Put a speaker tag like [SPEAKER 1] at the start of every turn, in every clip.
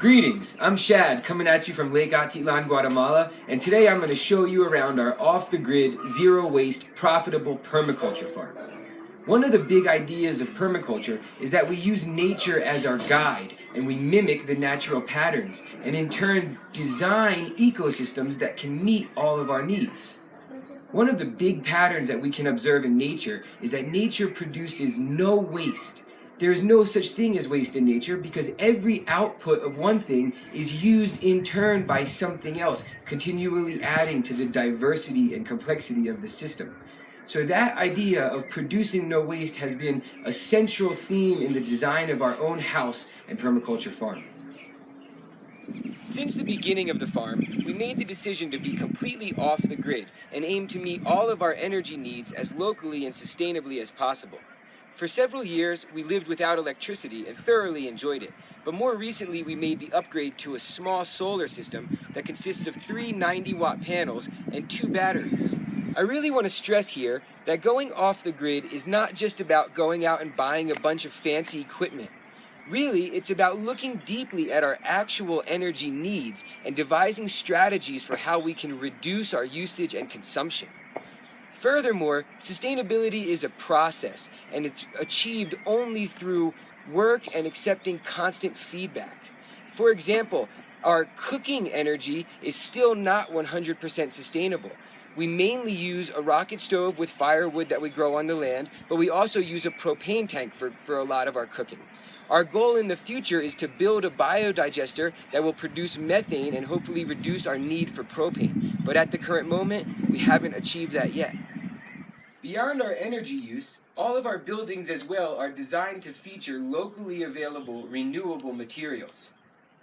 [SPEAKER 1] Greetings, I'm Shad coming at you from Lake Atitlan, Guatemala, and today I'm going to show you around our off-the-grid, zero-waste, profitable permaculture farm. One of the big ideas of permaculture is that we use nature as our guide and we mimic the natural patterns and in turn design ecosystems that can meet all of our needs. One of the big patterns that we can observe in nature is that nature produces no waste there is no such thing as waste in nature because every output of one thing is used in turn by something else, continually adding to the diversity and complexity of the system. So that idea of producing no waste has been a central theme in the design of our own house and permaculture farm. Since the beginning of the farm, we made the decision to be completely off the grid and aim to meet all of our energy needs as locally and sustainably as possible. For several years, we lived without electricity and thoroughly enjoyed it. But more recently, we made the upgrade to a small solar system that consists of three 90 watt panels and two batteries. I really want to stress here that going off the grid is not just about going out and buying a bunch of fancy equipment. Really, it's about looking deeply at our actual energy needs and devising strategies for how we can reduce our usage and consumption. Furthermore, sustainability is a process and it's achieved only through work and accepting constant feedback. For example, our cooking energy is still not 100% sustainable. We mainly use a rocket stove with firewood that we grow on the land, but we also use a propane tank for, for a lot of our cooking. Our goal in the future is to build a biodigester that will produce methane and hopefully reduce our need for propane. But at the current moment, we haven't achieved that yet. Beyond our energy use, all of our buildings as well are designed to feature locally available renewable materials.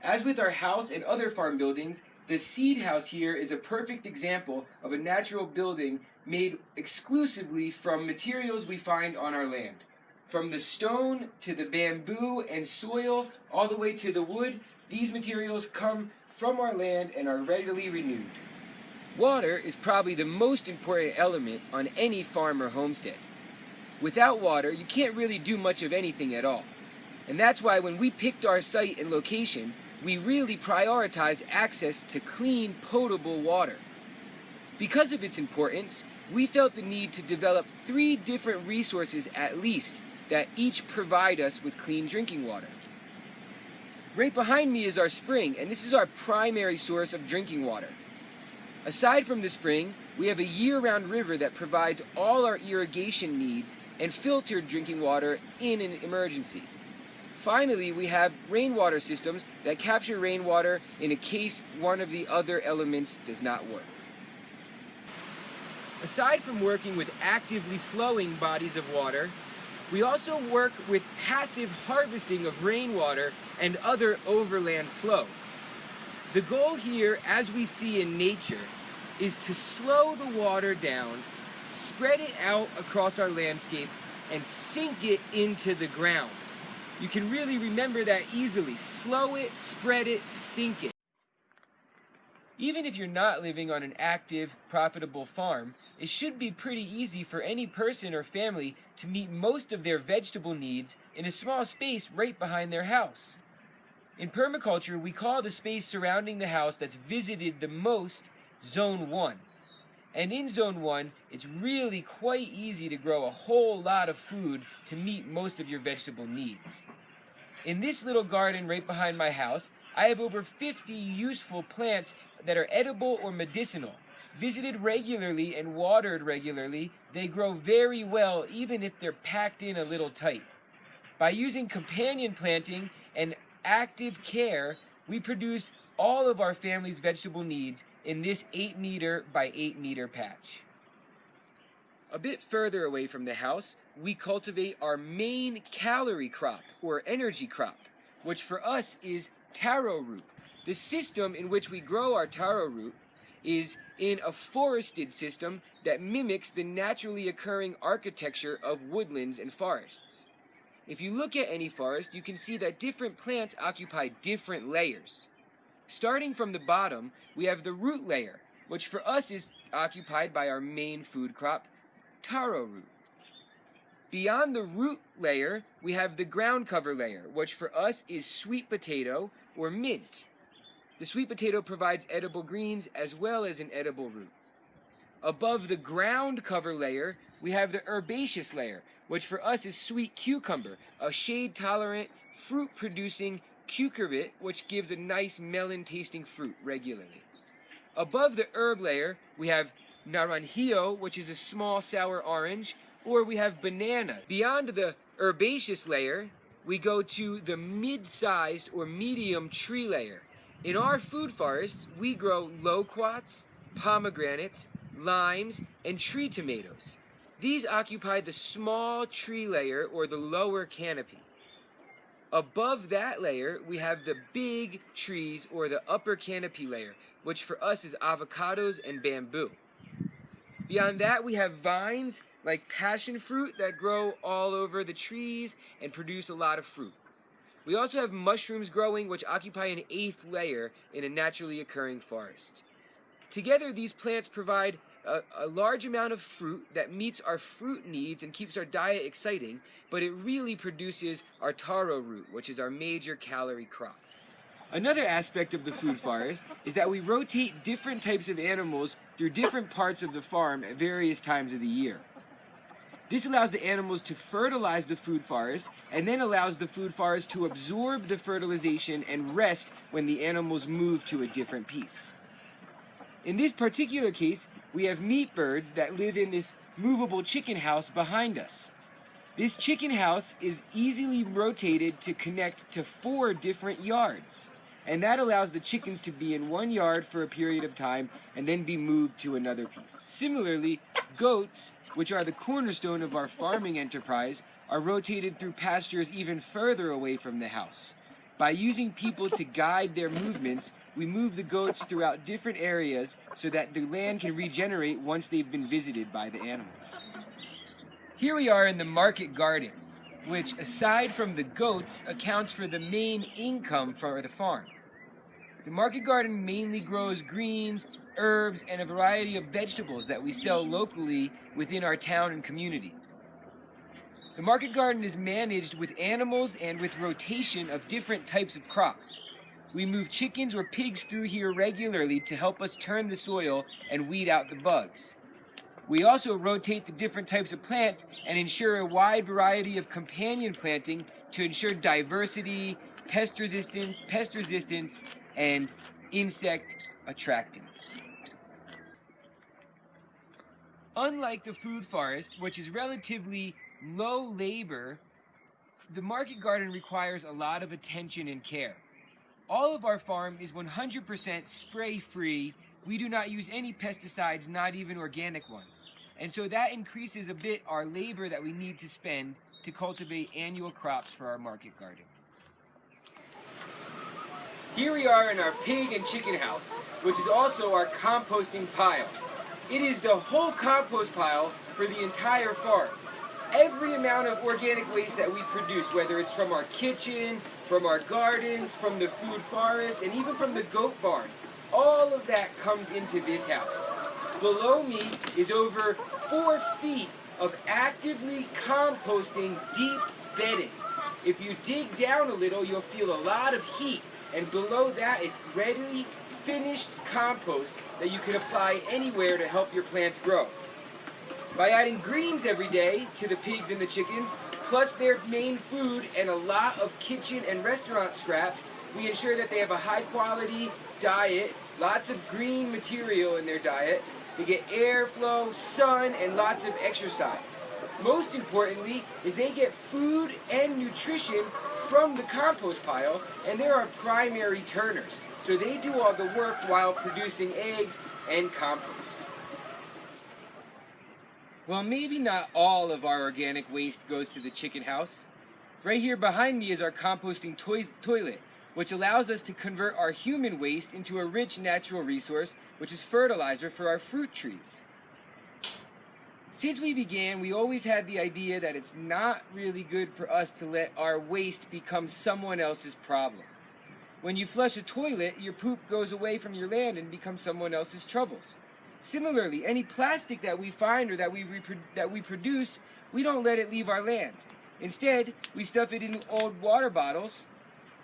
[SPEAKER 1] As with our house and other farm buildings, the seed house here is a perfect example of a natural building made exclusively from materials we find on our land. From the stone to the bamboo and soil, all the way to the wood, these materials come from our land and are readily renewed. Water is probably the most important element on any farm or homestead. Without water, you can't really do much of anything at all. And that's why when we picked our site and location, we really prioritize access to clean, potable water. Because of its importance, we felt the need to develop three different resources at least that each provide us with clean drinking water. Right behind me is our spring, and this is our primary source of drinking water. Aside from the spring, we have a year-round river that provides all our irrigation needs and filtered drinking water in an emergency. Finally, we have rainwater systems that capture rainwater in a case one of the other elements does not work. Aside from working with actively flowing bodies of water, we also work with passive harvesting of rainwater and other overland flow. The goal here, as we see in nature, is to slow the water down, spread it out across our landscape, and sink it into the ground. You can really remember that easily. Slow it, spread it, sink it. Even if you're not living on an active, profitable farm, it should be pretty easy for any person or family to meet most of their vegetable needs in a small space right behind their house. In permaculture, we call the space surrounding the house that's visited the most Zone 1. And in Zone 1, it's really quite easy to grow a whole lot of food to meet most of your vegetable needs. In this little garden right behind my house, I have over 50 useful plants that are edible or medicinal. Visited regularly and watered regularly, they grow very well even if they're packed in a little tight. By using companion planting and active care, we produce all of our family's vegetable needs in this 8 meter by 8 meter patch. A bit further away from the house, we cultivate our main calorie crop, or energy crop, which for us is taro root. The system in which we grow our taro root is in a forested system that mimics the naturally occurring architecture of woodlands and forests. If you look at any forest, you can see that different plants occupy different layers. Starting from the bottom, we have the root layer, which for us is occupied by our main food crop, taro root. Beyond the root layer, we have the ground cover layer, which for us is sweet potato or mint. The sweet potato provides edible greens as well as an edible root. Above the ground cover layer, we have the herbaceous layer, which for us is sweet cucumber, a shade-tolerant, fruit-producing cucurbit, which gives a nice melon-tasting fruit regularly. Above the herb layer, we have naranjillo, which is a small sour orange, or we have banana. Beyond the herbaceous layer, we go to the mid-sized or medium tree layer. In our food forests, we grow loquats, pomegranates, limes, and tree tomatoes. These occupy the small tree layer or the lower canopy. Above that layer, we have the big trees or the upper canopy layer, which for us is avocados and bamboo. Beyond that, we have vines like passion fruit that grow all over the trees and produce a lot of fruit. We also have mushrooms growing which occupy an eighth layer in a naturally occurring forest. Together, these plants provide a, a, large amount of fruit that meets our fruit needs and keeps our diet exciting, but it really produces our taro root, which is our major calorie crop. Another aspect of the food forest is that we rotate different types of animals through different parts of the farm at various times of the year. This allows the animals to fertilize the food forest and then allows the food forest to absorb the fertilization and rest when the animals move to a different piece. In this particular case, we have meat birds that live in this movable chicken house behind us. This chicken house is easily rotated to connect to four different yards. And that allows the chickens to be in one yard for a period of time and then be moved to another piece. Similarly, goats, which are the cornerstone of our farming enterprise, are rotated through pastures even further away from the house. By using people to guide their movements, we move the goats throughout different areas so that the land can regenerate once they've been visited by the animals. Here we are in the market garden, which aside from the goats accounts for the main income for the farm. The market garden mainly grows greens, herbs, and a variety of vegetables that we sell locally within our town and community. The market garden is managed with animals and with rotation of different types of crops. We move chickens or pigs through here regularly to help us turn the soil and weed out the bugs. We also rotate the different types of plants and ensure a wide variety of companion planting to ensure diversity, pest resistance, pest resistance, and insect attractants. Unlike the food forest, which is relatively low labor, the market garden requires a lot of attention and care. All of our farm is 100% spray-free. We do not use any pesticides, not even organic ones. And so that increases a bit our labor that we need to spend to cultivate annual crops for our market garden. Here we are in our pig and chicken house, which is also our composting pile. It is the whole compost pile for the entire farm. Every amount of organic waste that we produce, whether it's from our kitchen, from our gardens, from the food forest, and even from the goat barn, all of that comes into this house. Below me is over four feet of actively composting deep bedding. If you dig down a little, you'll feel a lot of heat and below that is ready finished compost that you can apply anywhere to help your plants grow. By adding greens every day to the pigs and the chickens, plus their main food and a lot of kitchen and restaurant scraps, we ensure that they have a high quality diet, lots of green material in their diet, they get airflow, sun, and lots of exercise. Most importantly is they get food and nutrition from the compost pile, and they're primary turners. So they do all the work while producing eggs and compost. Well, maybe not all of our organic waste goes to the chicken house. Right here behind me is our composting toilet, which allows us to convert our human waste into a rich natural resource, which is fertilizer for our fruit trees. Since we began, we always had the idea that it's not really good for us to let our waste become someone else's problem. When you flush a toilet, your poop goes away from your land and becomes someone else's troubles. Similarly, any plastic that we find or that we, that we produce, we don't let it leave our land. Instead, we stuff it in old water bottles,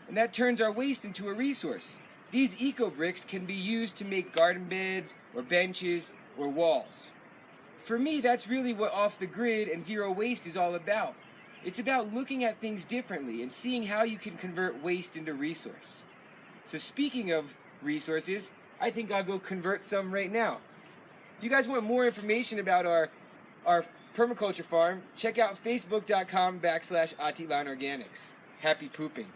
[SPEAKER 1] and that turns our waste into a resource. These eco bricks can be used to make garden beds, or benches, or walls. For me, that's really what off the grid and zero waste is all about. It's about looking at things differently and seeing how you can convert waste into resource. So, speaking of resources, I think I'll go convert some right now. If you guys want more information about our our permaculture farm, check out facebook.com backslash Organics. Happy pooping.